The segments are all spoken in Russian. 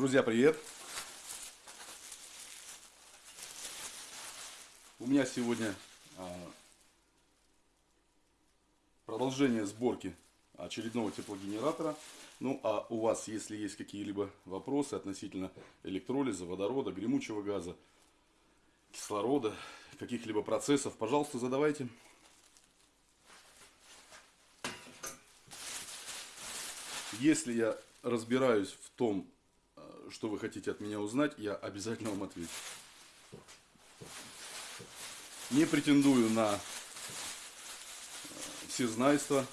Друзья, привет! У меня сегодня а, продолжение сборки очередного теплогенератора. Ну, а у вас, если есть какие-либо вопросы относительно электролиза, водорода, гремучего газа, кислорода, каких-либо процессов, пожалуйста, задавайте. Если я разбираюсь в том, что вы хотите от меня узнать, я обязательно вам отвечу. Не претендую на э, всезнайство.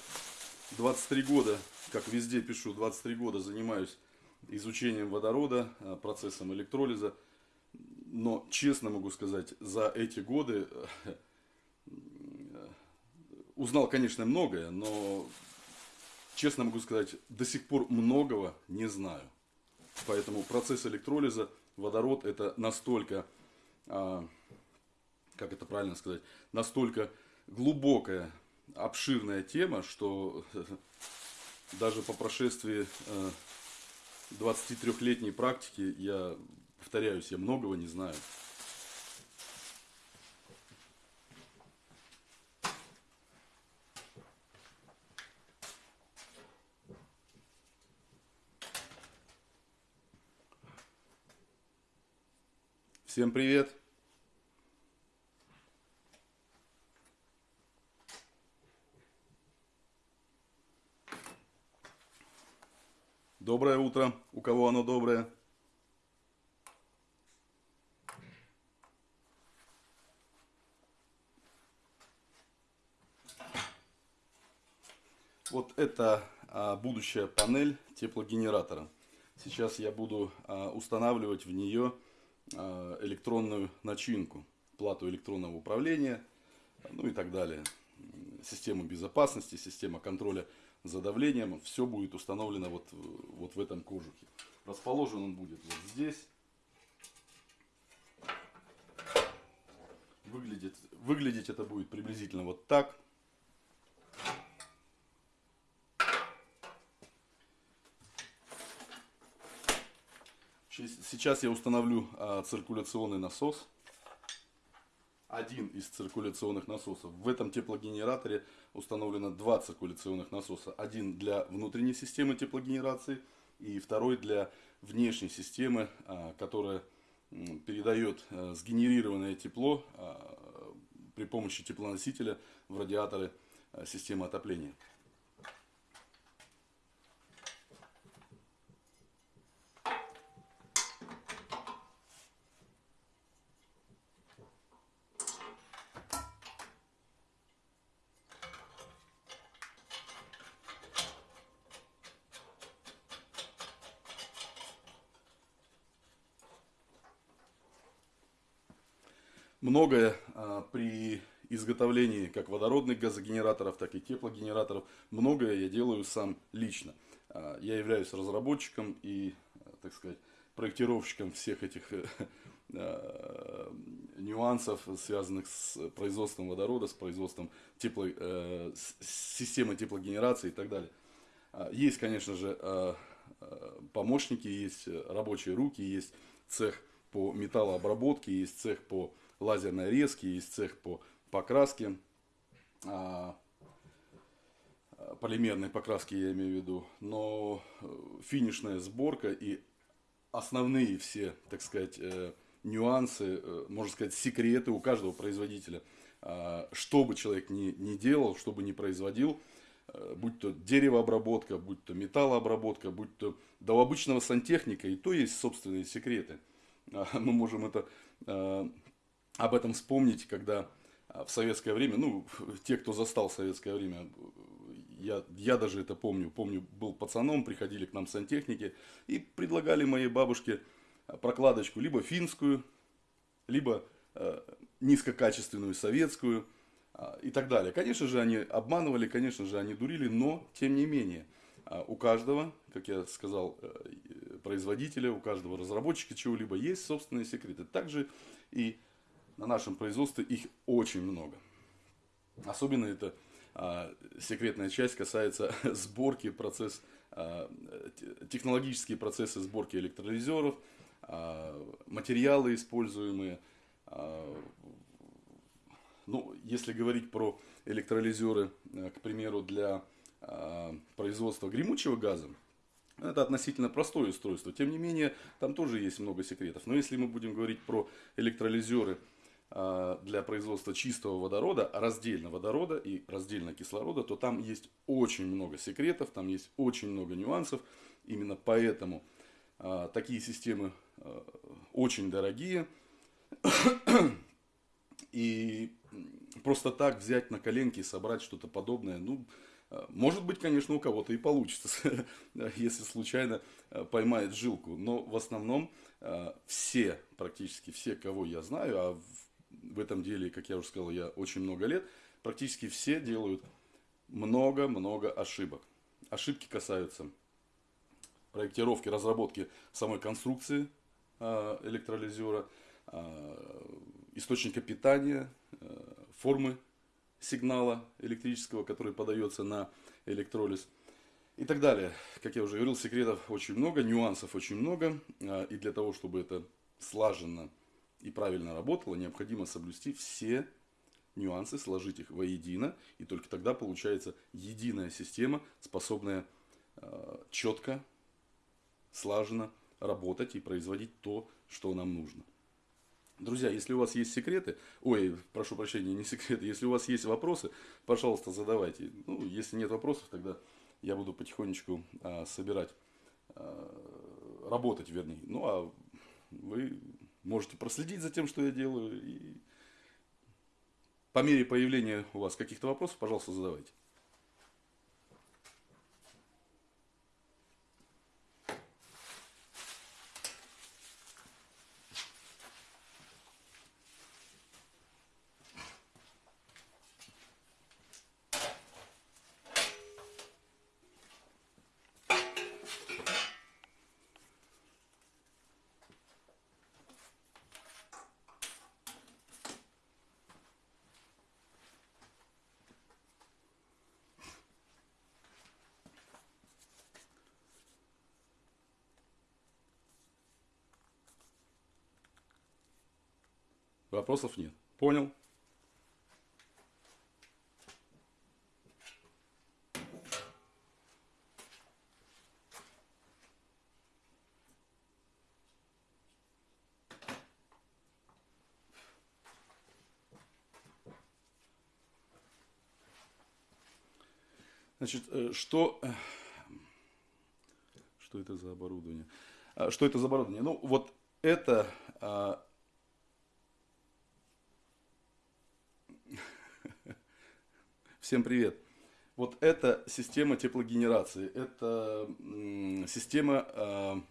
23 года, как везде пишу, 23 года занимаюсь изучением водорода, э, процессом электролиза. Но честно могу сказать, за эти годы узнал, конечно, многое, но честно могу сказать, до сих пор многого не знаю. Поэтому процесс электролиза, водород это настолько, а, как это правильно сказать, настолько глубокая, обширная тема, что даже по прошествии 23-летней практики я, повторяюсь, я многого не знаю. Всем привет! Доброе утро, у кого оно доброе? Вот это а, будущая панель теплогенератора. Сейчас я буду а, устанавливать в нее электронную начинку, плату электронного управления, ну и так далее. Система безопасности, система контроля за давлением, все будет установлено вот, вот в этом кожухе. Расположен он будет вот здесь. Выглядит, выглядеть это будет приблизительно вот так. Сейчас я установлю а, циркуляционный насос. Один из циркуляционных насосов. В этом теплогенераторе установлено два циркуляционных насоса. Один для внутренней системы теплогенерации и второй для внешней системы, а, которая передает а, сгенерированное тепло при помощи теплоносителя в радиаторы системы отопления. Многое а, при изготовлении как водородных газогенераторов, так и теплогенераторов, многое я делаю сам лично. А, я являюсь разработчиком и, так сказать, проектировщиком всех этих э, а, нюансов, связанных с производством водорода, с производством тепло, э, системы теплогенерации и так далее. Есть, конечно же, помощники, есть рабочие руки, есть цех по металлообработке, есть цех по лазерной резки, есть цех по покраске, а, полимерной покраски я имею в виду, но э, финишная сборка и основные все, так сказать, э, нюансы, э, можно сказать, секреты у каждого производителя. А, что бы человек ни, ни делал, что бы ни производил, будь то деревообработка, будь то металлообработка, будь то до обычного сантехника, и то есть собственные секреты. А, мы можем это об этом вспомнить, когда а, в советское время, ну, те, кто застал советское время, я, я даже это помню, помню, был пацаном, приходили к нам сантехники и предлагали моей бабушке а, прокладочку либо финскую, либо э, низкокачественную советскую э, и так далее. Конечно же, они обманывали, конечно же, они дурили, но, тем не менее, э, у каждого, как я сказал, э, производителя, у каждого разработчика чего-либо есть собственные секреты. Также и на нашем производстве их очень много. Особенно эта а, секретная часть касается сборки, процесс технологические процессы сборки электролизеров, материалы используемые. Ну, если говорить про электролизеры, к примеру, для производства гремучего газа, это относительно простое устройство. Тем не менее, там тоже есть много секретов. Но если мы будем говорить про электролизеры а, для производства чистого водорода, раздельно водорода и раздельно кислорода, то там есть очень много секретов, там есть очень много нюансов. Именно поэтому а, такие системы а, очень дорогие. И просто так взять на коленки и собрать что-то подобное, ну, может быть, конечно, у кого-то и получится, если случайно э, поймает жилку. Но в основном э, все, практически все, кого я знаю, а в этом деле, как я уже сказал, я очень много лет, практически все делают много-много ошибок. Ошибки касаются проектировки, разработки самой конструкции э, электролизера, источника питания, формы сигнала электрического, который подается на электролиз и так далее. Как я уже говорил, секретов очень много, нюансов очень много. А, и для того, чтобы это слаженно и правильно работало, необходимо соблюсти все нюансы, сложить их воедино. И только тогда получается единая система, способная а, четко, слаженно работать и производить то, что нам нужно. Друзья, если у вас есть секреты, ой, прошу прощения, не секреты, если у вас есть вопросы, пожалуйста, задавайте. Ну, если нет вопросов, тогда я буду потихонечку а, собирать, а, работать, вернее. Ну, а вы можете проследить за тем, что я делаю. И по мере появления у вас каких-то вопросов, пожалуйста, задавайте. Вопросов нет. Понял? Значит, э, что, э, что это за оборудование? А, что это за оборудование? Ну, вот это Всем привет. Вот это система теплогенерации. Это система а,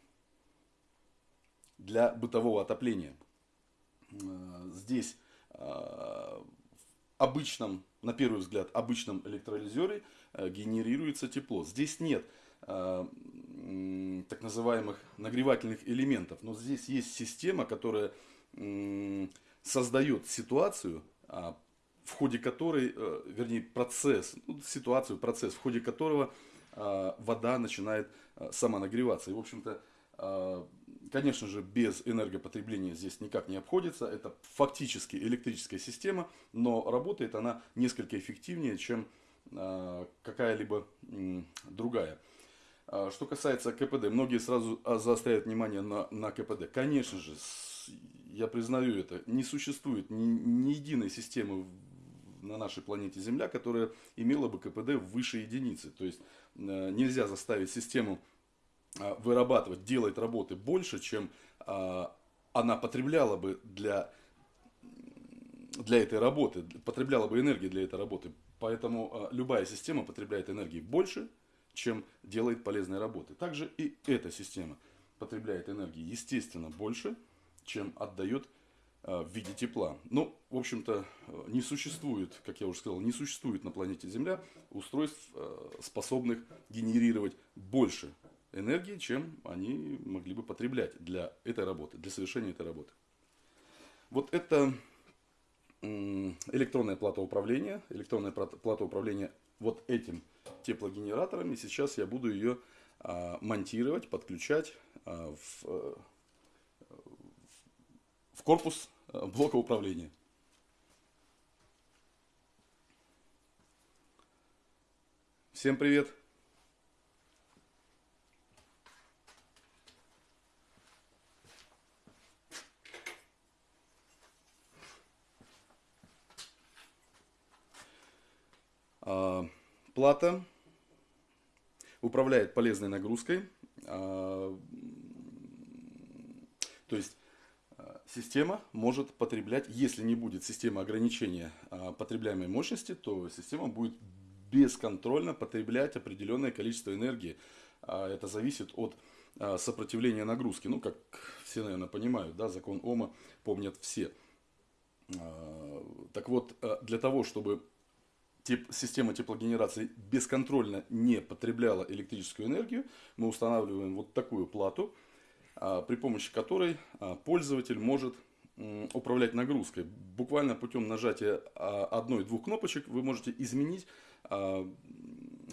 для бытового отопления. А, здесь а, в обычном, на первый взгляд, обычном электролизере генерируется тепло. Здесь нет так называемых нагревательных элементов, но здесь есть система, которая создает ситуацию, в ходе которой, э, вернее, процесс, ну, ситуацию, процесс, в ходе которого э, вода начинает э, самонагреваться. И, в общем-то, конечно же, без энергопотребления здесь никак не обходится. Это фактически электрическая система, но работает она несколько эффективнее, чем какая-либо другая. Что касается КПД, многие сразу заостряют внимание на, на КПД. Конечно же, я признаю это, не существует ни, ни единой системы на нашей планете Земля, которая имела бы КПД выше единицы. То есть э, нельзя заставить систему э, вырабатывать, делать работы больше, чем э, она потребляла бы для, для этой работы, потребляла бы энергии для этой работы. Поэтому любая система потребляет энергии больше, чем делает полезной работы. Также и эта система потребляет энергии, естественно, больше, чем отдает в виде тепла. Ну, в общем-то, э, не существует, как я уже сказал, не существует на планете Земля устройств, э, способных генерировать больше энергии, чем они могли бы потреблять для этой работы, для совершения этой работы. Вот это электронная плата управления, электронная плата управления вот этим теплогенераторами. Сейчас я буду ее монтировать, подключать в, в корпус блока управления. Всем привет! А, плата управляет полезной нагрузкой. А, то есть система может потреблять, если не будет системы ограничения потребляемой мощности, то система будет бесконтрольно потреблять определенное количество энергии. Это зависит от сопротивления нагрузки. Ну, как все, наверное, понимают, да, закон Ома помнят все. Так вот, для того, чтобы тип, система теплогенерации бесконтрольно не потребляла электрическую энергию, мы устанавливаем вот такую плату, а, при помощи которой а, пользователь может управлять нагрузкой. Буквально путем нажатия а, одной-двух кнопочек вы можете изменить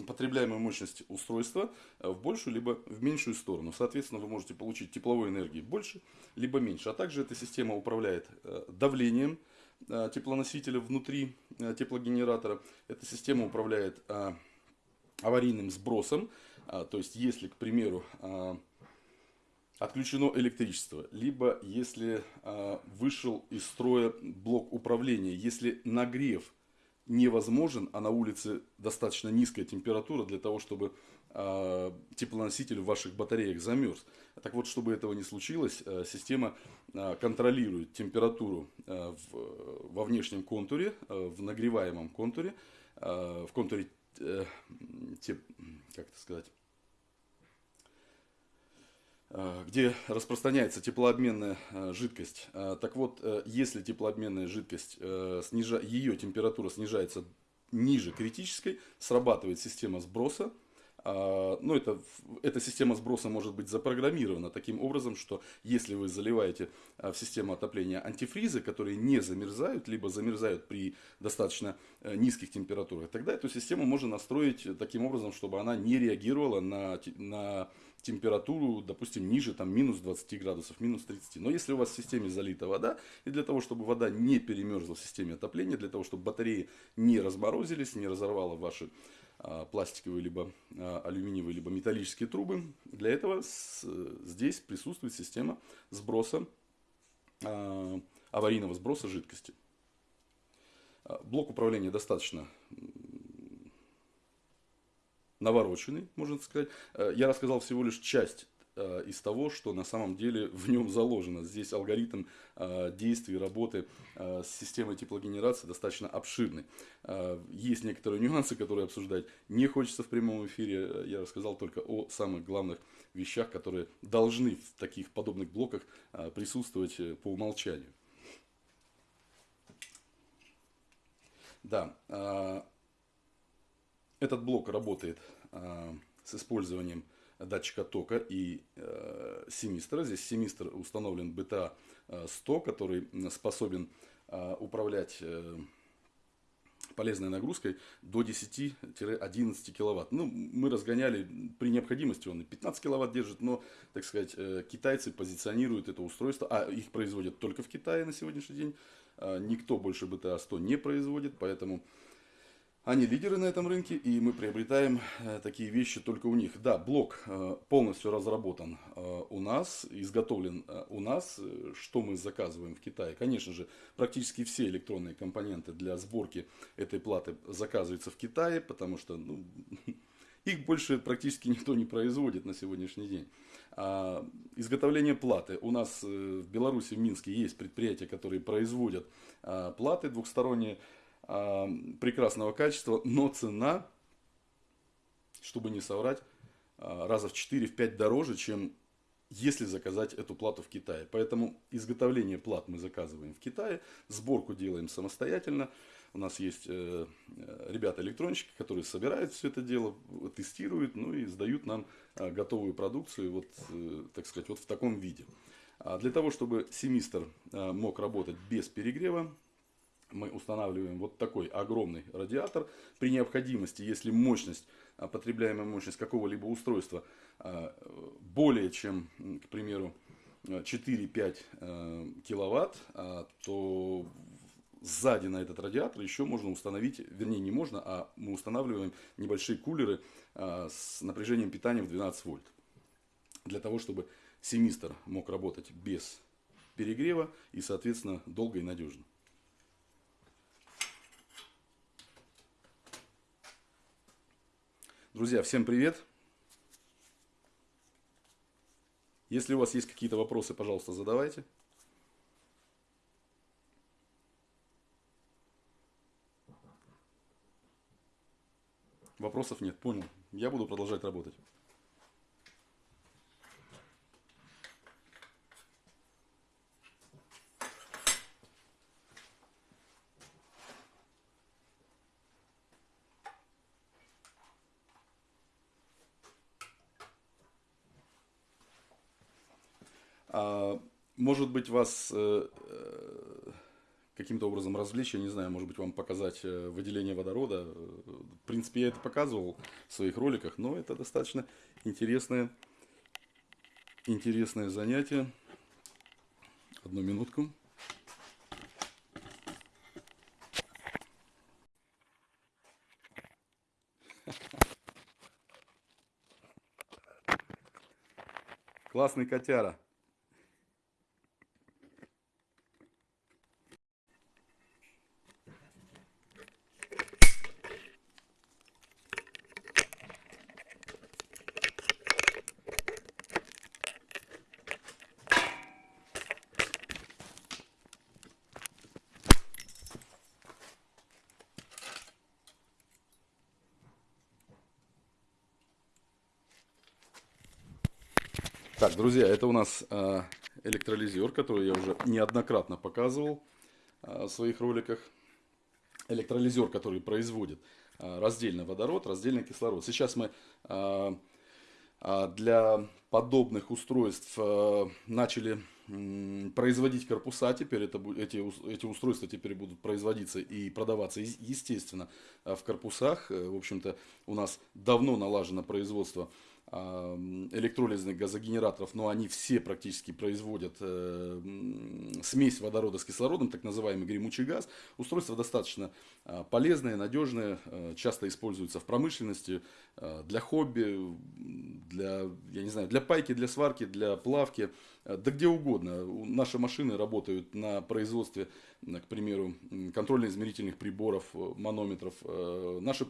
потребляемую мощность устройства в большую либо в меньшую сторону. Соответственно, вы можете получить тепловой энергии больше либо меньше. А также эта система управляет давлением, Э, теплоносителя внутри теплогенератора. Эта система управляет аварийным сбросом. То есть, если, к примеру, отключено электричество, либо если вышел из строя блок управления, если нагрев невозможен, а на улице достаточно низкая температура для того, чтобы Э, теплоноситель в ваших батареях замерз. Так вот, чтобы этого не случилось, э, система э, контролирует температуру во внешнем контуре, в нагреваемом контуре, в контуре, как это сказать, где распространяется теплообменная жидкость. Так вот, если теплообменная жидкость, ее температура снижается ниже критической, срабатывает система сброса, а, ну, это, эта система сброса может быть запрограммирована таким образом, что если вы заливаете в систему отопления антифризы, которые не замерзают, либо замерзают при достаточно э, низких температурах, тогда эту систему можно настроить таким образом, чтобы она не реагировала на, на температуру, допустим, ниже там, минус 20 градусов, минус 30. Но если у вас в системе залита вода, и для того, чтобы вода не перемерзла в системе отопления, для того, чтобы батареи не разморозились, не разорвала ваши а, пластиковые, либо а, алюминиевые, либо металлические трубы. Для этого здесь присутствует система сброса, а, аварийного сброса жидкости. Блок управления достаточно навороченный, можно сказать. Я рассказал всего лишь часть Э, из того, что на самом деле в нем заложено. Здесь алгоритм э, действий, работы э, с системой теплогенерации достаточно обширный. Есть некоторые нюансы, которые обсуждать не хочется в прямом эфире. Я рассказал только о самых главных вещах, которые должны в таких подобных блоках присутствовать по умолчанию. Да, этот блок работает с использованием датчика тока и э, семистра. Здесь семистр установлен BTA 100, который способен э, управлять э, полезной нагрузкой до 10-11 киловатт. Ну, мы разгоняли при необходимости, он и 15 киловатт держит, но, так сказать, э, китайцы позиционируют это устройство, а их производят только в Китае на сегодняшний день. Э, никто больше BTA 100 не производит, поэтому они лидеры на этом рынке, и мы приобретаем э, такие вещи только у них. Да, блок э, полностью разработан э, у нас, изготовлен у нас. Что мы заказываем в Китае? Конечно же, практически все электронные компоненты для сборки этой платы заказываются в Китае, потому что ну, их больше практически никто не производит на сегодняшний день. А, изготовление платы. У нас в Беларуси, в Минске есть предприятия, которые производят а, платы двухсторонние прекрасного качества, но цена, чтобы не соврать, а, раза в 4-5 дороже, чем если заказать эту плату в Китае. Поэтому изготовление плат мы заказываем в Китае, сборку делаем самостоятельно. У нас есть э, э, ребята-электронщики, которые собирают все это дело, тестируют, ну и сдают нам э, готовую продукцию, вот, так сказать, вот в таком виде. А для того, чтобы семистр мог работать без перегрева, мы устанавливаем вот такой огромный радиатор. При необходимости, если мощность, а, потребляемая мощность какого-либо устройства а, более чем, к примеру, 4-5 э, киловатт, то сзади на этот радиатор еще можно установить, вернее не можно, а мы устанавливаем небольшие кулеры с напряжением питания в 12 вольт. Для того, чтобы семистр мог работать без перегрева и, соответственно, долго и надежно. Друзья, всем привет! Если у вас есть какие-то вопросы, пожалуйста, задавайте. Вопросов нет, понял. Я буду продолжать работать. А, может быть, вас э, э, каким-то образом развлечь, я не знаю, может быть, вам показать э, выделение водорода. В принципе, я это показывал в своих роликах, но это достаточно интересное, интересное занятие. Одну минутку. Классный котяра. Друзья, это у нас э, электролизер, который я уже неоднократно показывал э, в своих роликах. Электролизер, который производит э, раздельно водород, раздельно кислород. Сейчас мы для подобных устройств начали производить корпуса. Теперь это, эти, эти устройства теперь будут производиться и продаваться, естественно, в корпусах. В общем-то, у нас давно налажено производство электролизных газогенераторов, но они все практически производят э, смесь водорода с кислородом, так называемый гремучий газ. Устройство достаточно а, полезное, надежное, э, часто используется в промышленности, э, для хобби, для, я не знаю, для пайки, для сварки, для плавки, да где угодно. Наши машины работают на производстве, к примеру, контрольно-измерительных приборов, манометров. Наши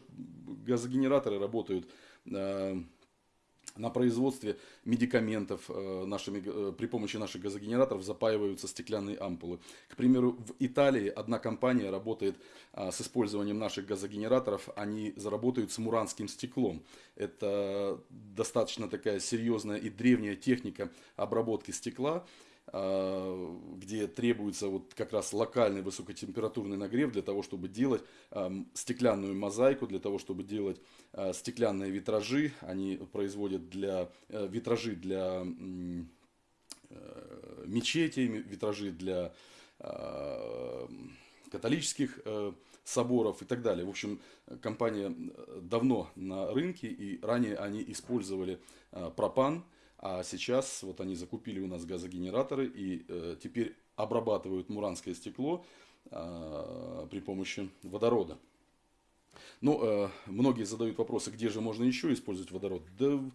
газогенераторы работают на производстве медикаментов э, нашими, э, при помощи наших газогенераторов запаиваются стеклянные ампулы. К примеру, в Италии одна компания работает а, с использованием наших газогенераторов, они заработают с муранским стеклом. Это достаточно такая серьезная и древняя техника обработки стекла. А, где требуется вот как раз локальный высокотемпературный нагрев для того, чтобы делать стеклянную мозаику, для того, чтобы делать а, стеклянные витражи. Они производят для, э, витражи для э, мечетей, витражи для а, католических э, соборов и так далее. В общем, компания давно на рынке и ранее они использовали пропан, а сейчас вот они закупили у нас газогенераторы и э, теперь обрабатывают муранское стекло э, при помощи водорода. Ну, э, многие задают вопросы, где же можно еще использовать водород. Да в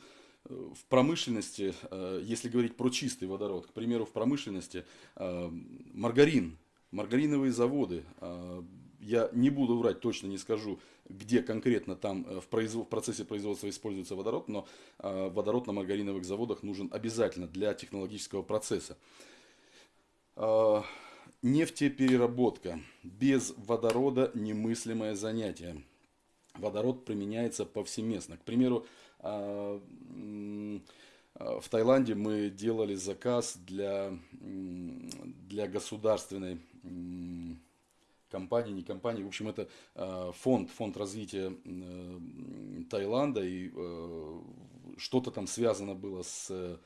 э, промышленности, э, если говорить про чистый водород, к примеру, в промышленности э, маргарин, маргариновые заводы, э, я не буду врать, точно не скажу, где конкретно там э, в, производ, в процессе производства используется водород, но э, водород на маргариновых заводах нужен обязательно для технологического процесса. Э, нефтепереработка. Без водорода немыслимое занятие. Водород применяется повсеместно. К примеру, в Таиланде мы делали заказ для, для государственной компании, не компании. В общем, это э, фонд, фонд развития э, Таиланда. И э, что-то там связано было с,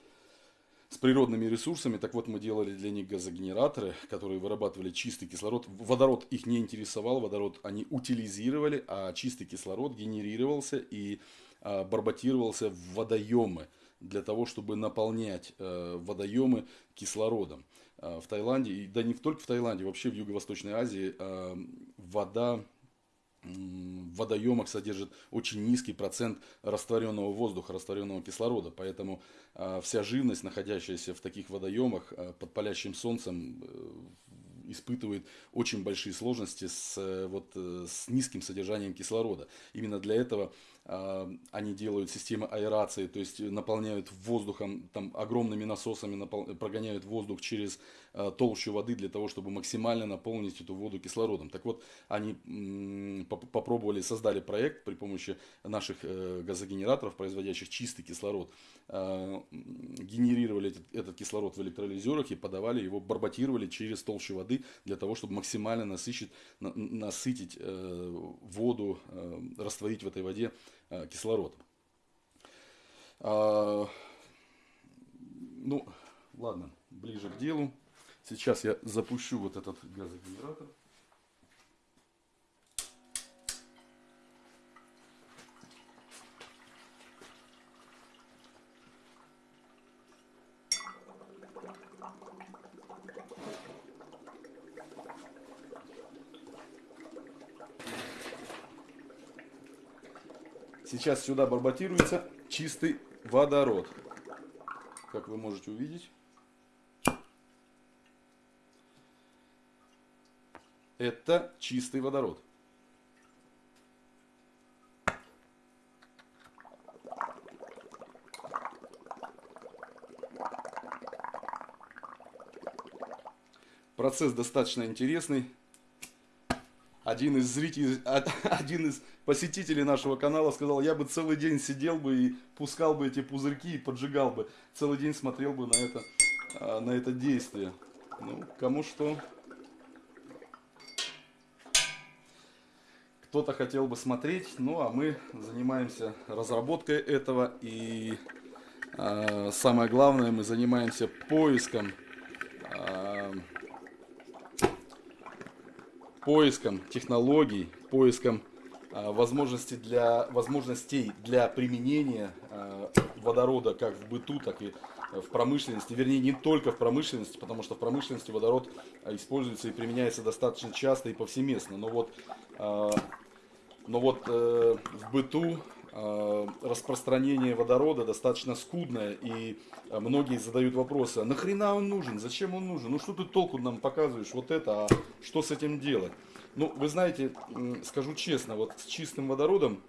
с природными ресурсами. Так вот, мы делали для них газогенераторы, которые вырабатывали чистый кислород. Водород их не интересовал, водород они утилизировали, а чистый кислород генерировался и а, барботировался в водоемы для того, чтобы наполнять э, водоемы кислородом. Э, в Таиланде, и да не только в Таиланде, вообще в Юго-Восточной Азии э, вода в водоемах содержит очень низкий процент растворенного воздуха, растворенного кислорода. Поэтому э, вся живность, находящаяся в таких водоемах под палящим солнцем, испытывает очень большие сложности с, вот, с низким содержанием кислорода. Именно для этого они делают системы аэрации, то есть наполняют воздухом, там огромными насосами прогоняют воздух через толщу воды для того, чтобы максимально наполнить эту воду кислородом. Так вот, они попробовали, создали проект при помощи наших э, газогенераторов, производящих чистый кислород, э, генерировали этот, этот кислород в электролизерах и подавали его, барботировали через толщу воды для того, чтобы максимально насыщить, на, насытить э, воду, э, растворить в этой воде Э, кислород. Ну, ладно, ближе к делу. Сейчас я запущу вот этот газогенератор. Сейчас сюда барботируется чистый водород. Как вы можете увидеть. Это чистый водород. Процесс достаточно интересный один из зрителей, один из посетителей нашего канала сказал, я бы целый день сидел бы и пускал бы эти пузырьки и поджигал бы. Целый день смотрел бы на это, а, на это действие. Ну, кому что. Кто-то хотел бы смотреть, ну а мы занимаемся разработкой этого. И э, самое главное, мы занимаемся поиском э, поиском технологий, поиском э, возможностей для, возможностей для применения э, водорода как в быту, так и в промышленности, вернее не только в промышленности, потому что в промышленности водород используется и применяется достаточно часто и повсеместно, но вот, но вот э, в быту Э, распространение водорода достаточно скудное, и э, многие задают вопросы, а нахрена он нужен, зачем он нужен, ну что ты толку нам показываешь вот это, а что с этим делать? Ну, вы знаете, скажу честно, вот с чистым водородом,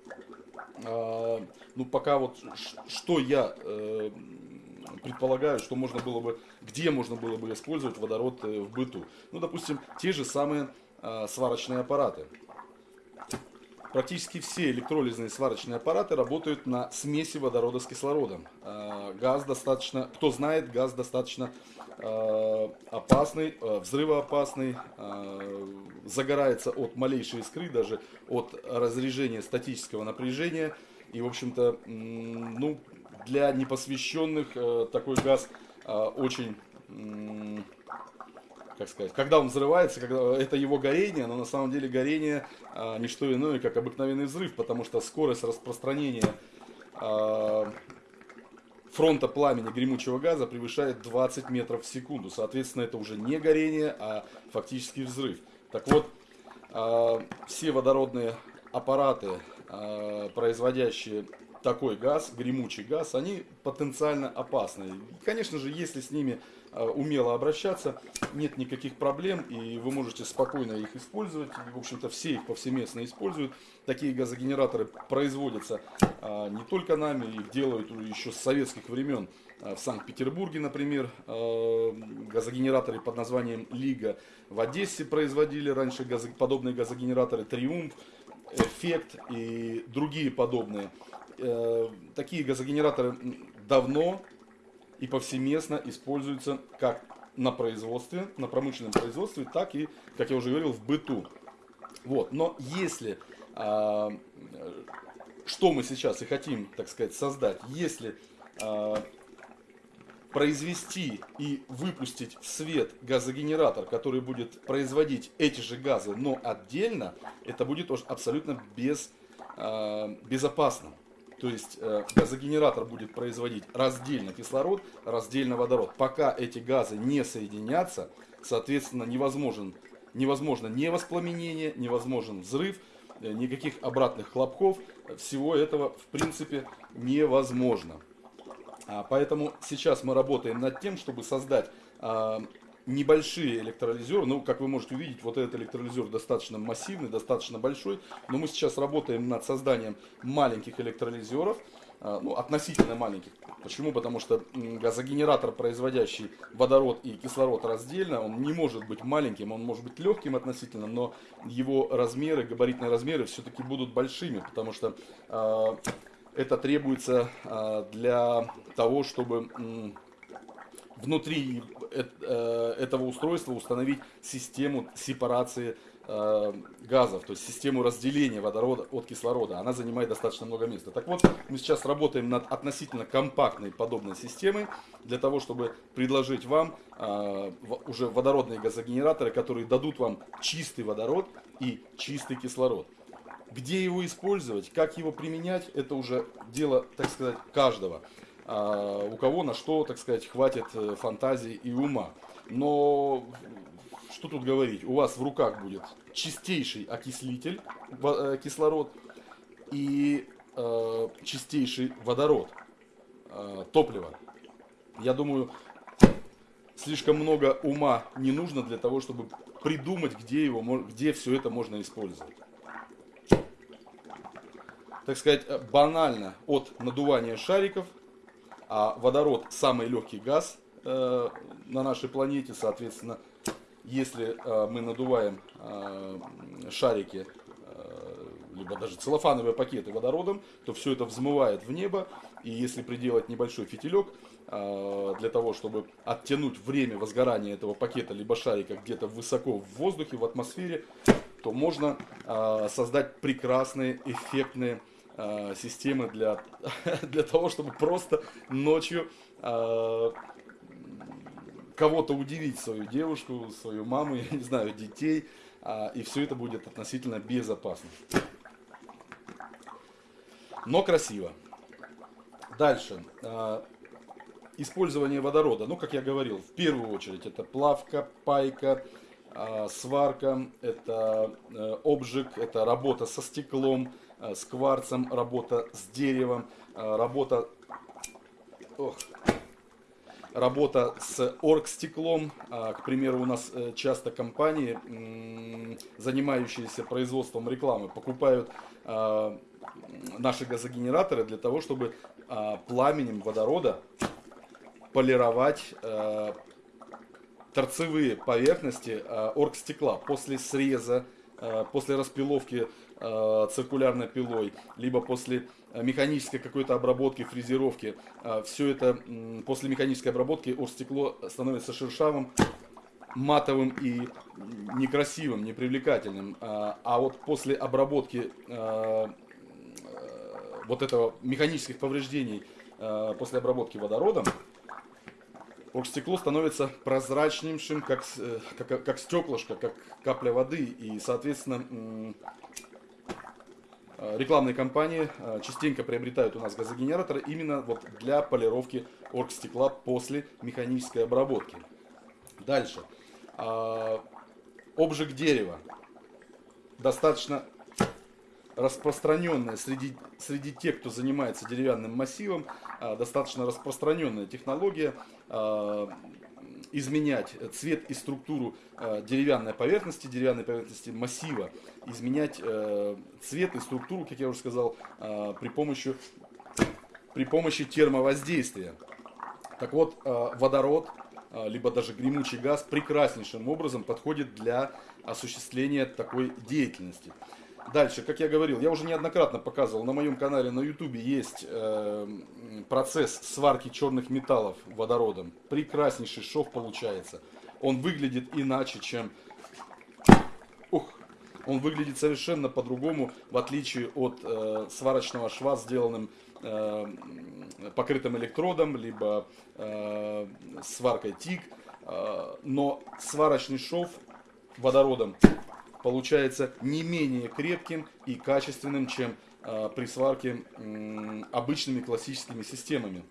э, ну пока вот что я предполагаю, что можно было бы, где можно было бы использовать водород в быту. Ну, допустим, те же самые сварочные аппараты. Практически все электролизные сварочные аппараты работают на смеси водорода с кислородом. Э, газ достаточно, кто знает, газ достаточно э, опасный, э, взрывоопасный, загорается от малейшей искры, даже от разрежения статического напряжения. И, в общем-то, ну, для непосвященных такой газ очень как сказать, когда он взрывается, когда это его горение, но на самом деле горение а, не что иное, как обыкновенный взрыв, потому что скорость распространения а, фронта пламени гремучего газа превышает 20 метров в секунду. Соответственно, это уже не горение, а фактически взрыв. Так вот, а, все водородные аппараты, а, производящие такой газ, гремучий газ, они потенциально опасны. И, конечно же, если с ними умело обращаться, нет никаких проблем, и вы можете спокойно их использовать. В общем-то, все их повсеместно используют. Такие газогенераторы производятся а, не только нами, их делают еще с советских времен. А, в Санкт-Петербурге, например, газогенераторы под названием Лига. В Одессе производили раньше подобные газогенераторы Триумф, Эффект и другие подобные. Э, такие газогенераторы давно и повсеместно используется как на производстве, на промышленном производстве, так и, как я уже говорил, в быту. Вот. Но если, а, что мы сейчас и хотим, так сказать, создать, если а, произвести и выпустить в свет газогенератор, который будет производить эти же газы, но отдельно, это будет абсолютно без, э, безопасно. То есть э, газогенератор будет производить раздельно кислород, раздельно водород. Пока эти газы не соединятся, соответственно, невозможен, невозможно не воспламенение, невозможен взрыв, э, никаких обратных хлопков. Всего этого, в принципе, невозможно. А, поэтому сейчас мы работаем над тем, чтобы создать а, небольшие электролизеры. Ну, как вы можете увидеть, вот этот электролизер достаточно массивный, достаточно большой. Но мы сейчас работаем над созданием маленьких электролизеров. А, ну, относительно маленьких. Почему? Потому что газогенератор, производящий водород и кислород раздельно, он не может быть маленьким, он может быть легким относительно, но его размеры, габаритные размеры все-таки будут большими, потому что это требуется а, для того, чтобы внутри э, этого устройства установить систему сепарации э, газов, то есть систему разделения водорода от кислорода. Она занимает достаточно много места. Так вот, мы сейчас работаем над относительно компактной подобной системой, для того, чтобы предложить вам уже водородные газогенераторы, которые дадут вам чистый водород и чистый кислород. Где его использовать, как его применять, это уже дело, так сказать, каждого. А, у кого на что, так сказать, хватит э, фантазии и ума. Но что тут говорить, у вас в руках будет чистейший окислитель, э, кислород, и э, чистейший водород, э, топливо. Я думаю, слишком много ума не нужно для того, чтобы придумать, где, его, где все это можно использовать так сказать, э, банально от надувания шариков, а водород самый легкий газ э, на нашей планете, соответственно, если э, мы надуваем э, шарики, э, либо даже целлофановые пакеты водородом, то все это взмывает в небо, и если приделать небольшой фитилек, э, для того, чтобы оттянуть время возгорания этого пакета, либо шарика где-то высоко в воздухе, в атмосфере, то можно э, создать прекрасные, эффектные э, системы для, для того, чтобы просто ночью э, кого-то удивить, свою девушку, свою маму, я не знаю, детей, э, и все это будет относительно безопасно. Но красиво. Дальше. Э, использование водорода. Ну, как я говорил, в первую очередь это плавка, пайка, сварка, это э, обжиг, это работа со стеклом, Э, с кварцем, работа с деревом, э, работа, ох, работа с оргстеклом. А, к примеру, у нас э, часто компании, занимающиеся производством рекламы, покупают наши газогенераторы для того, чтобы пламенем водорода полировать торцевые поверхности оргстекла после среза, после распиловки э, циркулярной пилой, либо после э, механической какой-то обработки, фрезеровки. Э, все это после механической обработки оргстекло становится шершавым, матовым и некрасивым, непривлекательным. А, вот после обработки вот этого механических повреждений, после обработки водородом, оргстекло становится прозрачнейшим, как, как, как стеклышко, как капля воды. И, соответственно, рекламные кампании э, частенько приобретают у нас газогенераторы именно вот для полировки оргстекла после механической обработки. Дальше. Э, обжиг дерева. Достаточно распространенная среди, среди тех, кто занимается деревянным массивом, достаточно распространенная технология изменять цвет и структуру э, деревянной поверхности, деревянной поверхности массива, изменять э, цвет и структуру, как я уже сказал, э, при помощи, при помощи термовоздействия. Так вот, водород, либо даже гремучий газ прекраснейшим образом подходит для осуществления такой деятельности. Дальше, как я говорил, я уже неоднократно показывал, на моем канале на ютубе есть э, процесс сварки черных металлов водородом. Прекраснейший шов получается. Он выглядит иначе, чем... Ух, он выглядит совершенно по-другому, в отличие от э, сварочного шва, сделанным э, покрытым электродом, либо э, сваркой ТИК, э, но сварочный шов водородом получается не менее крепким и качественным, чем э, при сварке обычными классическими системами.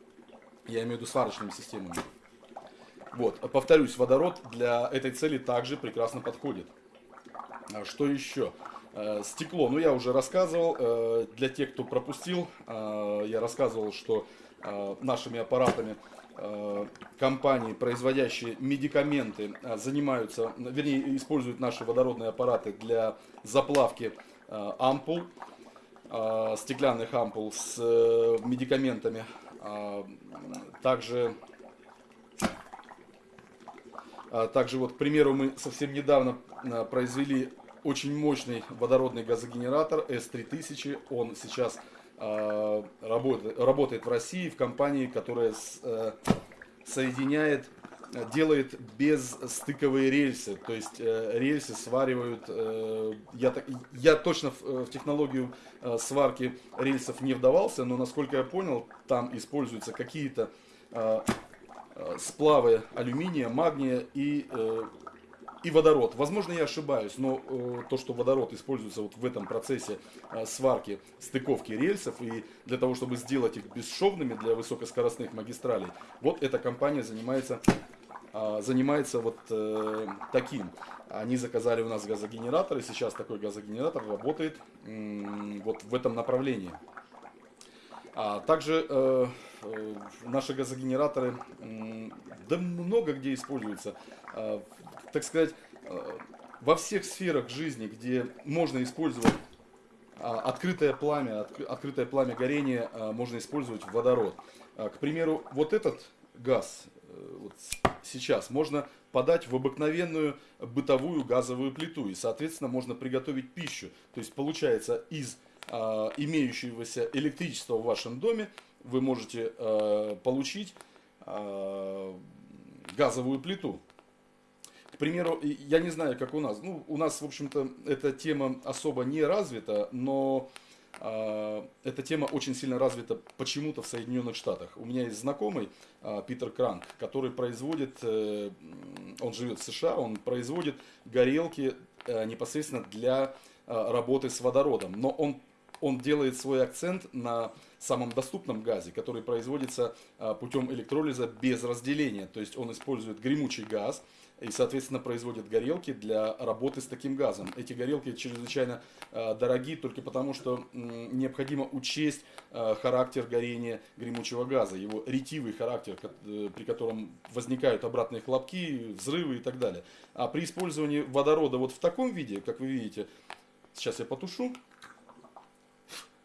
Я имею в виду сварочными системами. Вот, повторюсь, водород для этой цели также прекрасно подходит. А что еще? Э, стекло, ну я уже рассказывал, э, для тех, кто пропустил, э, я рассказывал, что нашими аппаратами компании, производящие медикаменты, занимаются, вернее, используют наши водородные аппараты для заплавки ампул, стеклянных ампул с медикаментами. Также также вот, к примеру, мы совсем недавно произвели очень мощный водородный газогенератор S3000. Он сейчас э, работает, работает в России в компании, которая с, э, соединяет, делает безстыковые рельсы. То есть э, рельсы сваривают, э, я, я точно в, в технологию э, сварки рельсов не вдавался, но насколько я понял, там используются какие-то э, э сплавы алюминия, магния и э, и водород. Возможно, я ошибаюсь, но э, то, что водород используется вот в этом процессе э, сварки, стыковки рельсов и для того, чтобы сделать их бесшовными для высокоскоростных магистралей, вот эта компания занимается, э, занимается вот э, таким. Они заказали у нас газогенератор, и сейчас такой газогенератор работает э, вот в этом направлении. А также э, наши газогенераторы, э, да много где используются. Э, так сказать, э, во всех сферах жизни, где можно использовать а, открытое пламя, открытое пламя горения, а, можно использовать водород. А, к примеру, вот этот газ э, вот сейчас можно подать в обыкновенную бытовую газовую плиту. И, соответственно, можно приготовить пищу. То есть, получается, из имеющегося электричества в вашем доме вы можете получить газовую плиту. К примеру, я не знаю, как у нас. Ну, у нас, в общем-то, эта тема особо не развита, но э, эта тема очень сильно развита почему-то в Соединенных Штатах. У меня есть знакомый э, Питер Кранк, который производит, э, он живет в США, он производит горелки э, непосредственно для э, работы с водородом. Но он, он делает свой акцент на самом доступном газе, который производится э, путем электролиза без разделения. То есть он использует гремучий газ, и, соответственно, производят горелки для работы с таким газом. Эти горелки чрезвычайно э, дороги только потому, что необходимо учесть э, характер горения гремучего газа, его ретивый характер, э, при котором возникают обратные хлопки, взрывы и так далее. А при использовании водорода вот в таком виде, как вы видите, сейчас я потушу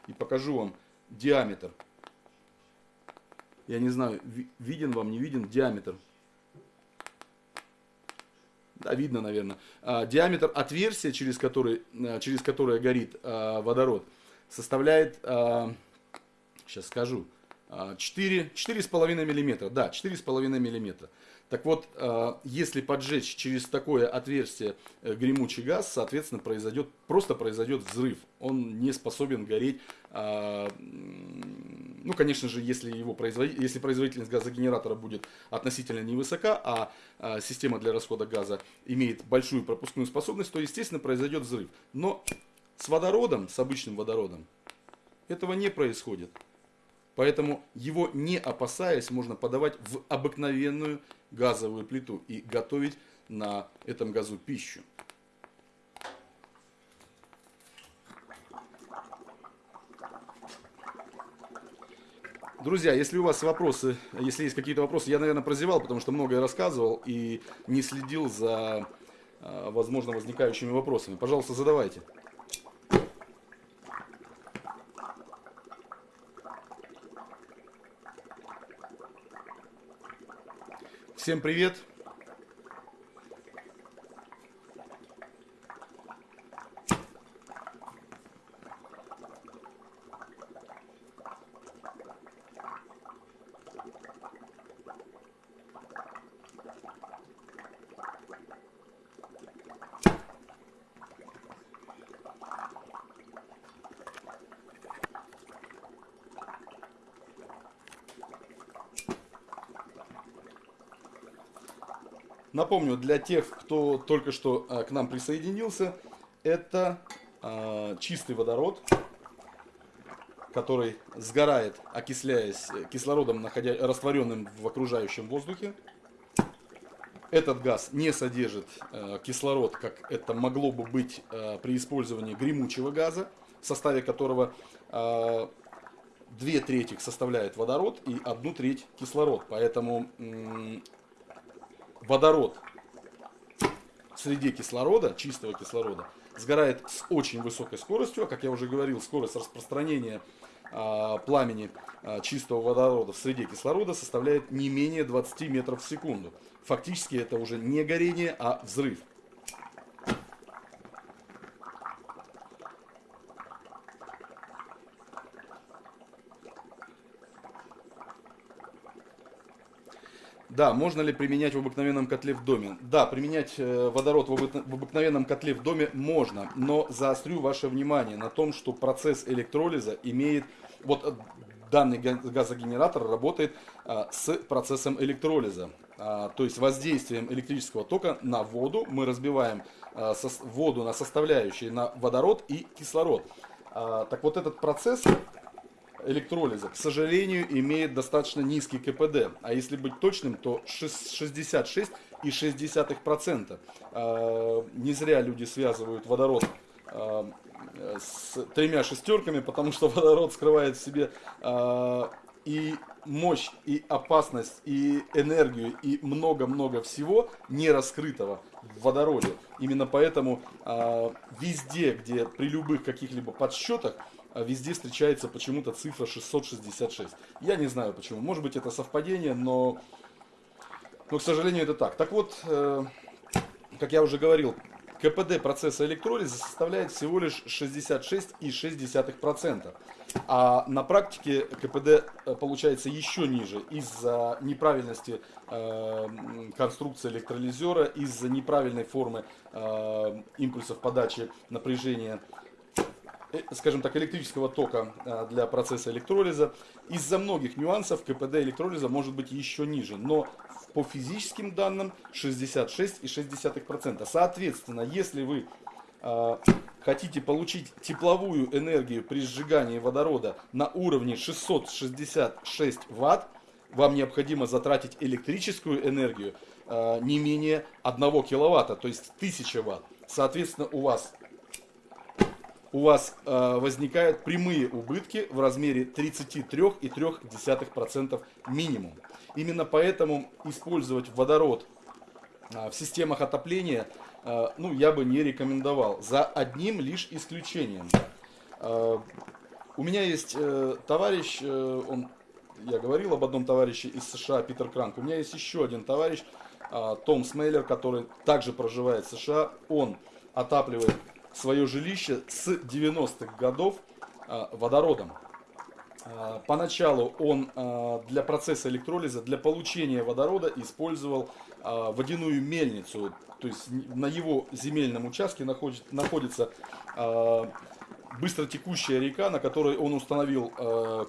и покажу вам диаметр. Я не знаю, виден вам, не виден диаметр да, видно, наверное, а, диаметр отверстия, через, который, а, через которое горит а, водород, составляет, сейчас скажу, 4, 4,5 миллиметра. Да, 4,5 миллиметра. Так вот, если поджечь через такое отверстие э, гремучий газ, соответственно, произойдет, просто произойдет взрыв. Он не способен гореть ну, конечно же, если, его производ... если производительность газогенератора будет относительно невысока, а система для расхода газа имеет большую пропускную способность, то, естественно, произойдет взрыв. Но с водородом, с обычным водородом, этого не происходит. Поэтому его не опасаясь, можно подавать в обыкновенную газовую плиту и готовить на этом газу пищу. Друзья, если у вас вопросы, если есть какие-то вопросы, я, наверное, прозевал, потому что многое рассказывал и не следил за, а, возможно, возникающими вопросами. Пожалуйста, задавайте. Всем привет! Напомню, для тех, кто только что э, к нам присоединился, это э, чистый водород, который сгорает, окисляясь кислородом, находя, растворенным в окружающем воздухе. Этот газ не содержит э, кислород, как это могло бы быть э, при использовании гремучего газа, в составе которого э, две трети составляет водород и одну треть кислород. Поэтому э, водород в среде кислорода, чистого кислорода, сгорает с очень высокой скоростью, а как я уже говорил, скорость распространения а, пламени а, чистого водорода в среде кислорода составляет не менее 20 метров в секунду. Фактически это уже не горение, а взрыв. Да, можно ли применять в обыкновенном котле в доме? Да, применять э, водород в обыкновенном котле в доме можно, но заострю ваше внимание на том, что процесс электролиза имеет, вот э, данный газогенератор работает а, с процессом электролиза. А, то есть воздействием электрического тока на воду мы разбиваем воду на составляющие, на водород и кислород. А, так вот этот процесс электролиза, к сожалению, имеет достаточно низкий КПД. А если быть точным, то 66,6%. А, не зря люди связывают водород а, с тремя шестерками, потому что водород скрывает в себе а, и мощь, и опасность, и энергию, и много-много всего не раскрытого в водороде. Именно поэтому везде, где при любых каких-либо подсчетах везде встречается почему-то цифра 666. Я не знаю почему. Может быть это совпадение, но, но к сожалению это так. Так вот, э, как я уже говорил, КПД процесса электролиза составляет всего лишь 66,6%. А на практике КПД э, получается еще ниже из-за неправильности э, конструкции электролизера, из-за неправильной формы э, импульсов подачи напряжения скажем так, электрического тока э, для процесса электролиза. Из-за многих нюансов КПД электролиза может быть еще ниже, но по физическим данным 66,6%. Соответственно, если вы э, хотите получить тепловую энергию при сжигании водорода на уровне 666 Вт, вам необходимо затратить электрическую энергию э, не менее 1 киловатта, то есть 1000 Вт. Соответственно, у вас у вас э, возникают прямые убытки в размере 33,3% минимум. Именно поэтому использовать водород э, в системах отопления э, ну, я бы не рекомендовал, за одним лишь исключением. Э, у меня есть э, товарищ, э, он, я говорил об одном товарище из США, Питер Кранк. У меня есть еще один товарищ, э, Том Смейлер, который также проживает в США. Он отапливает свое жилище с 90-х годов а, водородом. А, поначалу он а, для процесса электролиза, для получения водорода использовал водяную мельницу. То есть на его земельном участке находится быстротекущая река, на которой он установил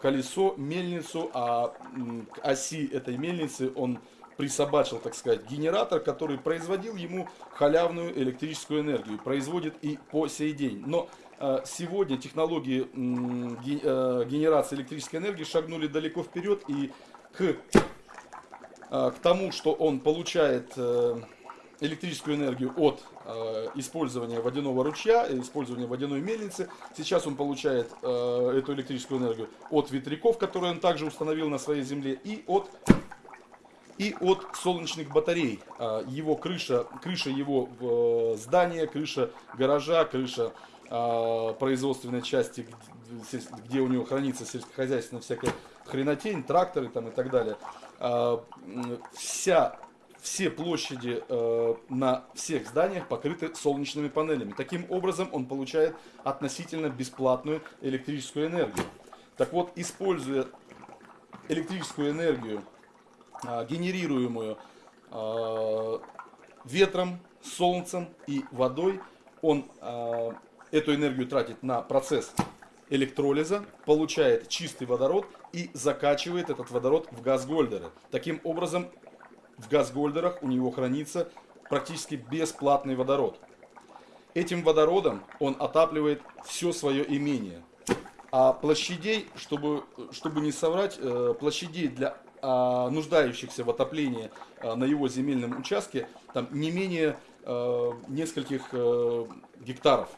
колесо, мельницу, а к оси этой мельницы он присобачил, так сказать, генератор, который производил ему халявную электрическую энергию. Производит и по сей день. Но э, сегодня технологии э, генерации электрической энергии шагнули далеко вперед и к, э, к тому, что он получает электрическую энергию от использования водяного ручья, использования водяной мельницы. Сейчас он получает эту электрическую энергию от ветряков, которые он также установил на своей земле, и от и от солнечных батарей. А, его крыша, крыша его э, здания, крыша гаража, крыша а, производственной части, где у него хранится сельскохозяйственная всякая хренотень, тракторы там и так далее. А, вся все площади э, на всех зданиях покрыты солнечными панелями. Таким образом он получает относительно бесплатную электрическую энергию. Так вот, используя электрическую энергию генерируемую а, ветром, солнцем и водой. Он а, эту энергию тратит на процесс электролиза, получает чистый водород и закачивает этот водород в газ Гольдера. Таким образом, в газгольдерах у него хранится практически бесплатный водород. Этим водородом он отапливает все свое имение. А площадей, чтобы, чтобы не соврать, э, площадей для а, нуждающихся в отоплении а, на его земельном участке там не менее а, нескольких а, гектаров.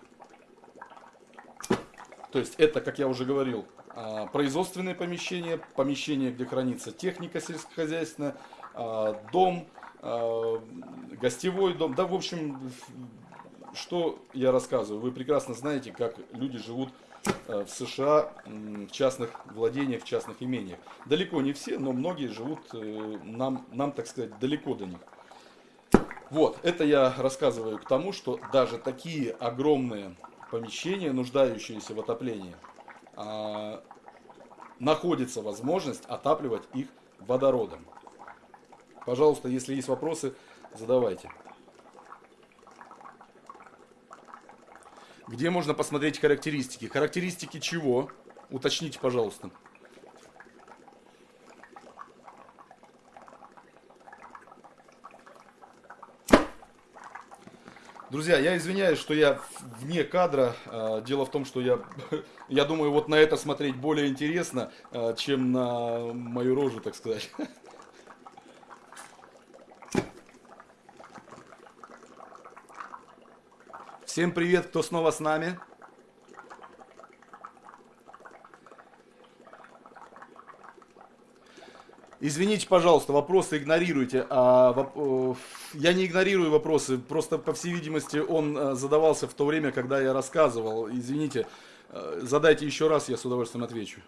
То есть это, как я уже говорил, а, производственные помещения, помещения, где хранится техника сельскохозяйственная, а, дом, а, гостевой дом. Да, в общем, что я рассказываю? Вы прекрасно знаете, как люди живут в США в частных владениях, в частных имениях. Далеко не все, но многие живут э, нам, нам так сказать, далеко до них. Вот, это я рассказываю к тому, что даже такие огромные помещения, нуждающиеся в отоплении, а, находится возможность отапливать их водородом. Пожалуйста, если есть вопросы, задавайте. Где можно посмотреть характеристики? Характеристики чего? Уточните, пожалуйста. Друзья, я извиняюсь, что я вне кадра. А, дело в том, что я, я думаю, вот на это смотреть более интересно, а, чем на мою рожу, так сказать. Всем привет, кто снова с нами. Извините, пожалуйста, вопросы игнорируйте. А, э, я не игнорирую вопросы, просто, по всей видимости, он э, задавался в то время, когда я рассказывал. Извините, э, задайте еще раз, я с удовольствием отвечу.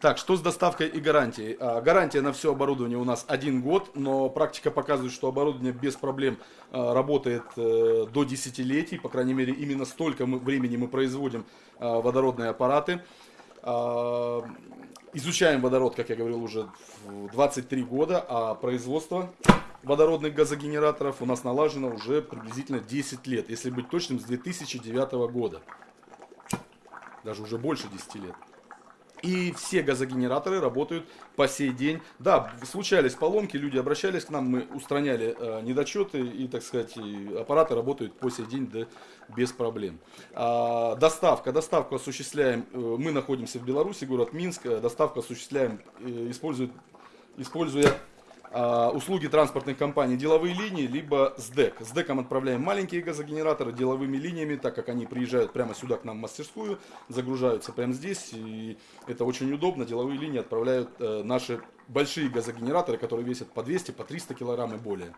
Так, что с доставкой и гарантией? А, гарантия на все оборудование у нас один год, но практика показывает, что оборудование без проблем а, работает а, до десятилетий, по крайней мере, именно столько мы, времени мы производим а, водородные аппараты. Изучаем водород, как я говорил, уже 23 года, а производство водородных газогенераторов у нас налажено уже приблизительно 10 лет, если быть точным, с 2009 года. Даже уже больше 10 лет. И все газогенераторы работают по сей день. Да, случались поломки, люди обращались к нам, мы устраняли э, недочеты и, так сказать, аппараты работают по сей день да, без проблем. А, доставка. Доставку осуществляем, э, мы находимся в Беларуси, город Минск. Доставку осуществляем, э, используя, используя услуги транспортных компаний деловые линии, либо СДЭК. С ДЭКом отправляем маленькие газогенераторы деловыми линиями, так как они приезжают прямо сюда к нам в мастерскую, загружаются прямо здесь, и это очень удобно. Деловые линии отправляют э, наши большие газогенераторы, которые весят по 200, по 300 килограмм и более.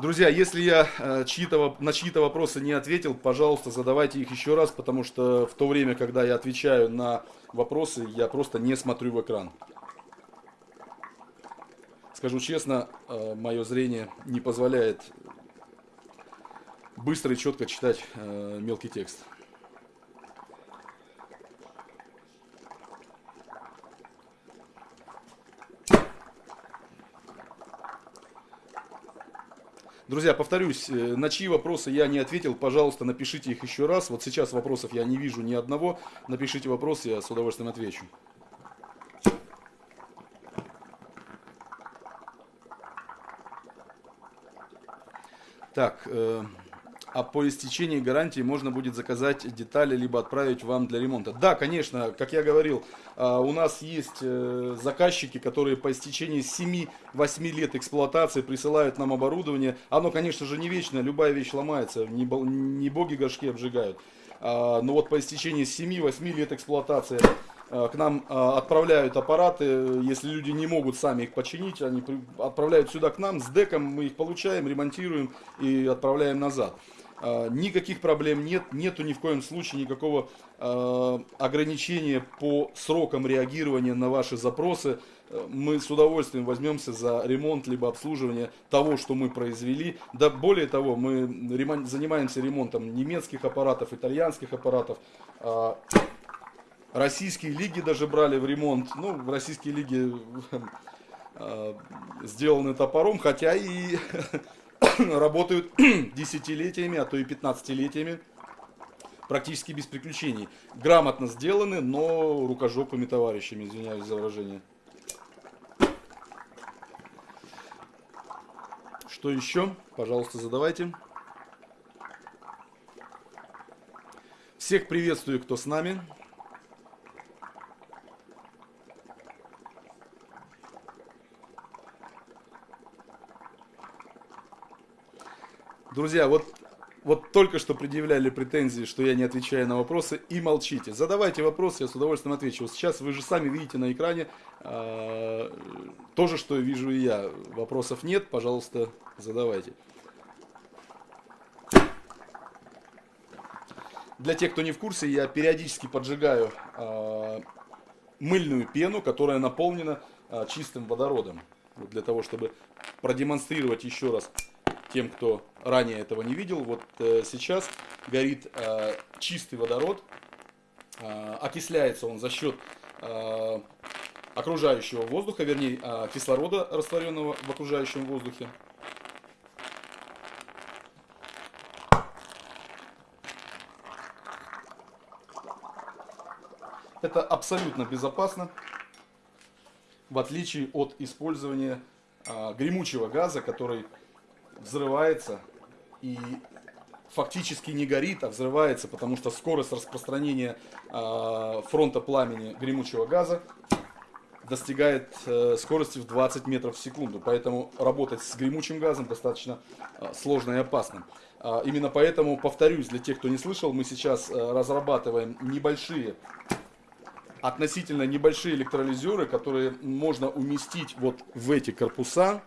Друзья, если я э, чьи-то, на чьи-то вопросы не ответил, пожалуйста, задавайте их еще раз, потому что в то время, когда я отвечаю на вопросы, я просто не смотрю в экран. Скажу честно, э, мое зрение не позволяет быстро и четко читать э, мелкий текст. Друзья, повторюсь, э, на чьи вопросы я не ответил, пожалуйста, напишите их еще раз. Вот сейчас вопросов я не вижу ни одного. Напишите вопрос, я с удовольствием отвечу. Так, э, а по истечении гарантии можно будет заказать детали, либо отправить вам для ремонта. Да, конечно, как я говорил, э, у нас есть э, заказчики, которые по истечении 7-8 лет эксплуатации присылают нам оборудование. Оно, конечно же, не вечно, любая вещь ломается, не, не боги горшки обжигают. Э, но вот по истечении 7-8 лет эксплуатации Э, к нам э, отправляют аппараты, если люди не могут сами их починить, они отправляют сюда к нам, с деком мы их получаем, ремонтируем и отправляем назад. Никаких проблем нет, нету ни в коем случае никакого ограничения по срокам реагирования на ваши запросы. Мы с удовольствием возьмемся за ремонт либо обслуживание того, что мы произвели. Да более того, мы занимаемся ремонтом немецких аппаратов, итальянских аппаратов. Российские лиги даже брали в ремонт. Ну, в российские лиги э, сделаны топором, хотя и работают десятилетиями, а то и пятнадцатилетиями. практически без приключений. Грамотно сделаны, но рукожопыми товарищами, извиняюсь за выражение. Что еще? Пожалуйста, задавайте. Всех приветствую, кто с нами. Друзья, вот, вот только что предъявляли претензии, что я не отвечаю на вопросы, и молчите. Задавайте вопросы, я с удовольствием отвечу. Сейчас вы же сами видите на экране э, то же, что вижу и я. Вопросов нет, пожалуйста, задавайте. Для тех, кто не в курсе, я периодически поджигаю э, мыльную пену, которая наполнена э, чистым водородом. Вот для того, чтобы продемонстрировать еще раз тем, кто ранее этого не видел, вот э, сейчас горит э, чистый водород, э, окисляется он за счет окружающего воздуха, вернее кислорода, растворенного в окружающем воздухе. Это абсолютно безопасно, в отличие от использования гремучего газа, который взрывается и фактически не горит, а взрывается, потому что скорость распространения э, фронта пламени гремучего газа достигает э, скорости в 20 метров в секунду. Поэтому работать с гремучим газом достаточно э, сложно и опасно. Э, именно поэтому, повторюсь, для тех, кто не слышал, мы сейчас э, разрабатываем небольшие относительно небольшие электролизеры, которые можно уместить вот в эти корпуса,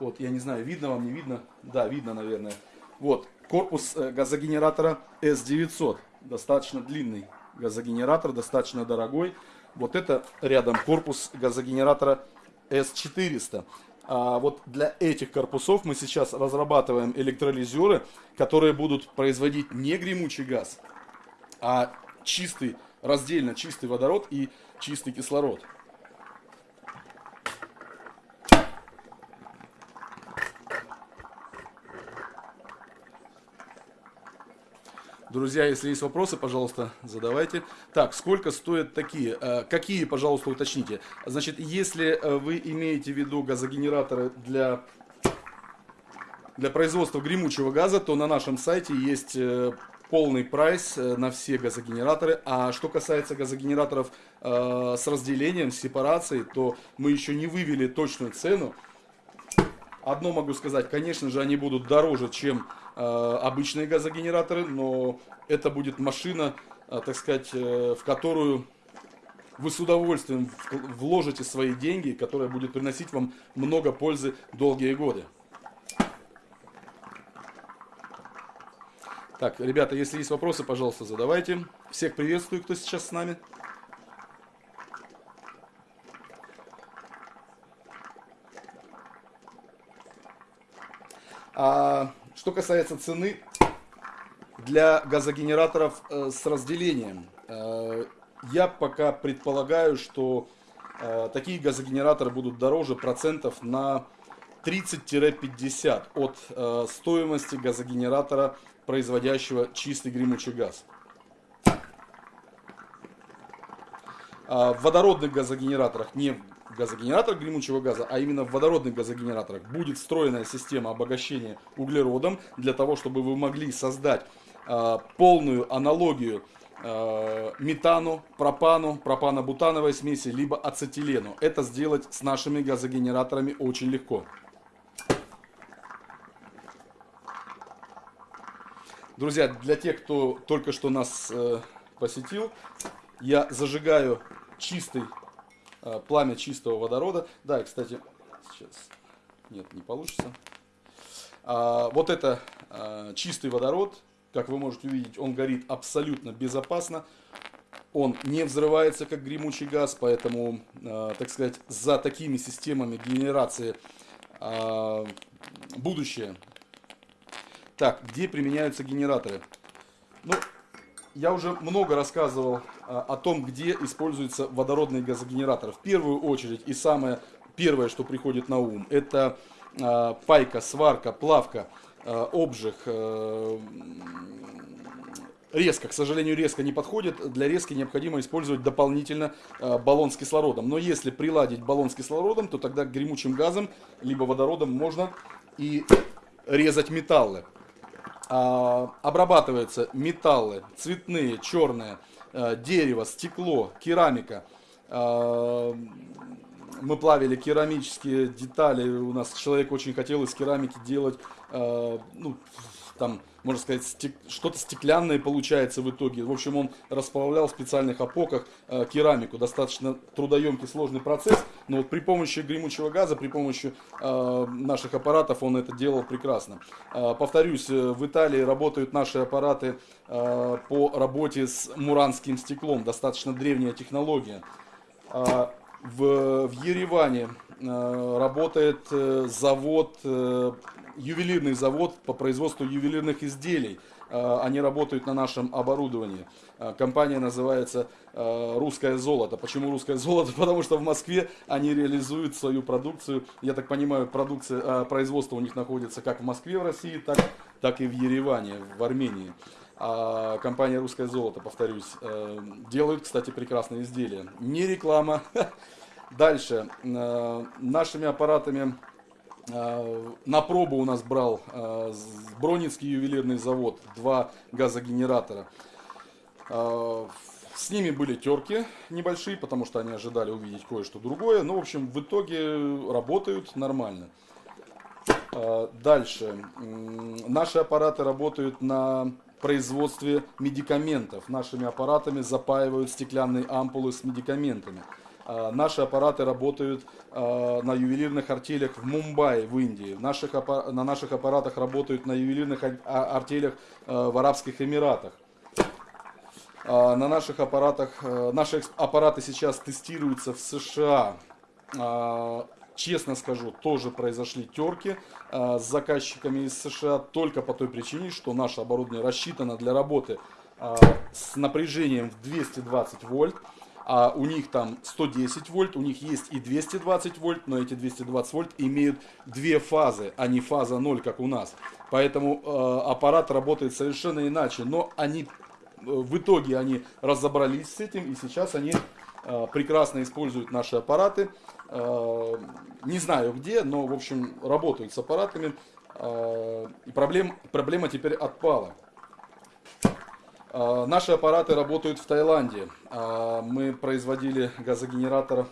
вот, я не знаю, видно вам, не видно? Да, видно, наверное. Вот, корпус э, газогенератора S900. Достаточно длинный газогенератор, достаточно дорогой. Вот это рядом корпус газогенератора S400. А вот для этих корпусов мы сейчас разрабатываем электролизеры, которые будут производить не гремучий газ, а чистый, раздельно чистый водород и чистый кислород. Друзья, если есть вопросы, пожалуйста, задавайте. Так, сколько стоят такие? Э, какие, пожалуйста, уточните. Значит, если э, вы имеете в виду газогенераторы для, для производства гремучего газа, то на нашем сайте есть э, полный прайс на все газогенераторы. А что касается газогенераторов с разделением, с сепарацией, то мы еще не вывели точную цену. Одно могу сказать, конечно же, они будут дороже, чем Э, обычные газогенераторы, но это будет машина, э, так сказать, э, в которую вы с удовольствием вложите свои деньги, которая будет приносить вам много пользы долгие годы. Так, ребята, если есть вопросы, пожалуйста, задавайте. Всех приветствую, кто сейчас с нами. А, что касается цены для газогенераторов э, с разделением, э, я пока предполагаю, что э, такие газогенераторы будут дороже процентов на 30-50 от стоимости газогенератора, производящего чистый гремучий газ. А в водородных газогенераторах, не газогенератор гремучего газа, а именно в водородных газогенераторах будет встроенная система обогащения углеродом для того, чтобы вы могли создать э, полную аналогию э, метану, пропану, пропано-бутановой смеси, либо ацетилену. Это сделать с нашими газогенераторами очень легко. Друзья, для тех, кто только что нас э, посетил, я зажигаю чистый пламя чистого водорода. Да, и, кстати, сейчас, нет, не получится. А, вот это а, чистый водород, как вы можете увидеть, он горит абсолютно безопасно. Он не взрывается, как гремучий газ, поэтому, а, так сказать, за такими системами генерации будущее. Так, где применяются генераторы? Ну, я уже много рассказывал о том, где используется водородный газогенератор. В первую очередь и самое первое, что приходит на ум, это а, пайка, сварка, плавка обжиг, резко, к сожалению, резко не подходит. Для резки необходимо использовать дополнительно баллон с кислородом. Но если приладить баллон с кислородом, то тогда гремучим газом, либо водородом можно и резать металлы. А, обрабатываются металлы, цветные, черные, а, дерево, стекло, керамика. А, мы плавили керамические детали. У нас человек очень хотел из керамики делать ну, там, можно сказать, стек... что-то стеклянное получается в итоге. В общем, он расплавлял в специальных опоках э, керамику. Достаточно трудоемкий, сложный процесс, но вот при помощи гремучего газа, при помощи э, наших аппаратов он это делал прекрасно. Э, повторюсь, э, в Италии работают наши аппараты э, по работе с муранским стеклом. Достаточно древняя технология. Э, в, в Ереване э, работает э, завод ювелирный завод по производству ювелирных изделий. А, они работают на нашем оборудовании. А, компания называется а, «Русское золото». Почему «Русское золото»? Потому что в Москве они реализуют свою продукцию. Я так понимаю, продукция, производство у них находится как в Москве, в России, так, так и в Ереване, в Армении. А компания «Русское золото», повторюсь, э, делают, кстати, прекрасные изделия. Не реклама. Дальше. Э, нашими аппаратами Э, на пробу у нас брал э, Бронинский ювелирный завод, два газогенератора. Э, с ними были терки небольшие, потому что они ожидали увидеть кое-что другое. Но, ну, в общем, в итоге работают нормально. Дальше. Наши аппараты работают на производстве медикаментов. Нашими аппаратами запаивают стеклянные ампулы с медикаментами. А, наши аппараты работают а, на ювелирных артелях в Мумбаи, в Индии. Наших, на наших аппаратах работают на ювелирных а, артелях в Арабских Эмиратах. На наших аппаратах, наши аппараты сейчас тестируются в США. Честно скажу, тоже произошли терки с заказчиками из США только по той причине, что наше оборудование рассчитано для работы с напряжением в 220 вольт а у них там 110 вольт, у них есть и 220 вольт, но эти 220 вольт имеют две фазы, а не фаза 0, как у нас. Поэтому э, аппарат работает совершенно иначе, но они э, в итоге они разобрались с этим, и сейчас они э, прекрасно используют наши аппараты. Э, не знаю где, но, в общем, работают с аппаратами. Э, и проблем, проблема теперь отпала. А, наши аппараты работают в Таиланде. А, мы производили газогенератор,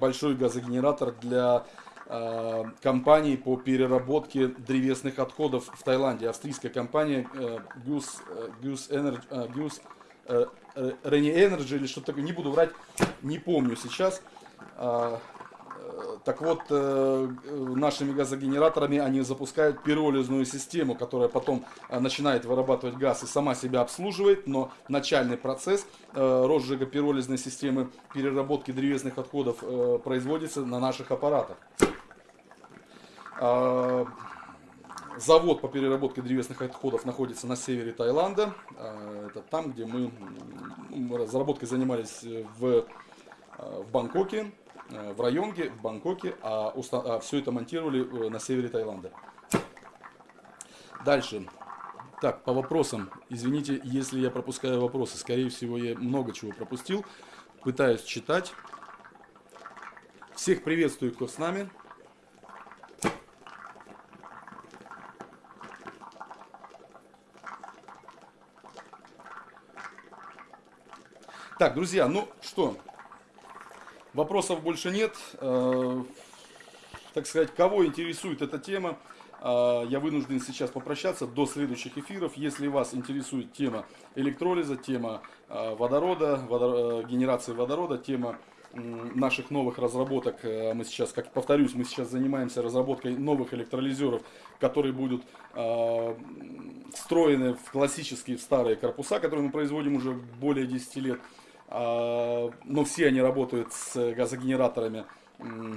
большой газогенератор для а, компании по переработке древесных отходов в Таиланде. Австрийская компания Goose, Goose Energy, Energy или что-то такое, не буду врать, не помню сейчас. Так вот, э, нашими газогенераторами они запускают пиролизную систему, которая потом э, начинает вырабатывать газ и сама себя обслуживает, но начальный процесс э, розжига пиролизной системы переработки древесных отходов производится на наших аппаратах. А, завод по переработке древесных отходов находится на севере Таиланда. Это там, где мы разработкой занимались в, в Бангкоке. Э, в Районге, в Бангкоке, а, уста... а все это монтировали э, на севере Таиланда. Дальше. Так, по вопросам. Извините, если я пропускаю вопросы. Скорее всего, я много чего пропустил. Пытаюсь читать. Всех приветствую, кто с нами. Так, друзья, ну что, Вопросов больше нет. Э, так сказать, кого интересует эта тема, э, я вынужден сейчас попрощаться до следующих эфиров. Если вас интересует тема электролиза, тема э, водорода, водор... генерации водорода, тема наших новых разработок, мы сейчас, как повторюсь, мы сейчас занимаемся разработкой новых электролизеров, которые будут встроены в классические, в старые корпуса, которые мы производим уже более 10 лет. А, но все они работают с газогенераторами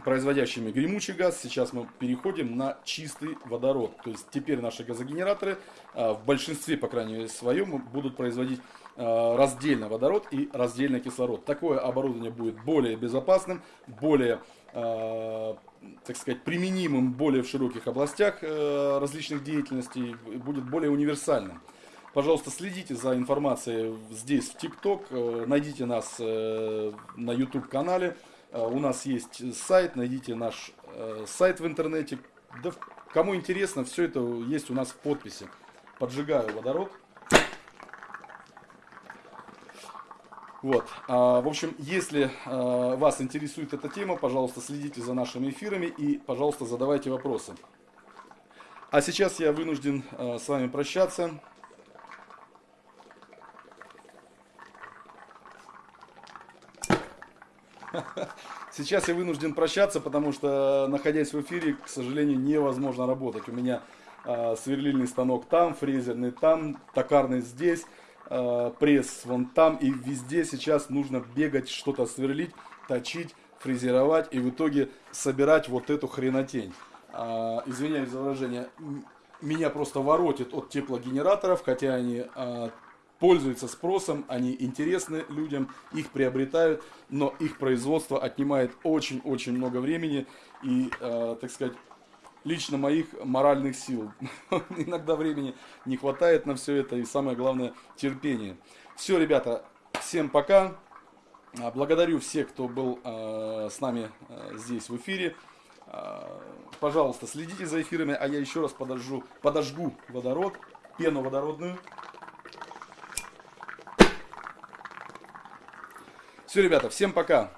производящими гремучий газ. Сейчас мы переходим на чистый водород. То есть теперь наши газогенераторы а, в большинстве, по крайней мере, своем, будут производить а, раздельно водород и раздельно кислород. Такое оборудование будет более безопасным, более, а, так сказать, применимым более в широких областях различных деятельностей, будет более универсальным. Пожалуйста, следите за информацией здесь, в ТикТок. Найдите нас э, на YouTube канале. Э, у нас есть сайт, найдите наш э, сайт в интернете. Да, кому интересно, все это есть у нас в подписи. Поджигаю водород. Вот. А, в общем, если вас интересует эта тема, пожалуйста, следите за нашими эфирами и, пожалуйста, задавайте вопросы. А сейчас я вынужден с вами прощаться. Сейчас я вынужден прощаться, потому что, находясь в эфире, к сожалению, невозможно работать. У меня э, сверлильный станок там, фрезерный там, токарный здесь, э, пресс вон там. И везде сейчас нужно бегать, что-то сверлить, точить, фрезеровать и в итоге собирать вот эту хренотень. Э, извиняюсь за выражение, меня просто воротит от теплогенераторов, хотя они пользуются спросом, они интересны людям, их приобретают, но их производство отнимает очень-очень много времени и, э, так сказать, лично моих моральных сил. Иногда времени не хватает на все это и самое главное терпение. Все, ребята, всем пока. А, благодарю всех, кто был э, с нами э, здесь в эфире. Э, пожалуйста, следите за эфирами, а я еще раз подожгу, подожгу водород, пену водородную. Все, ребята, всем пока.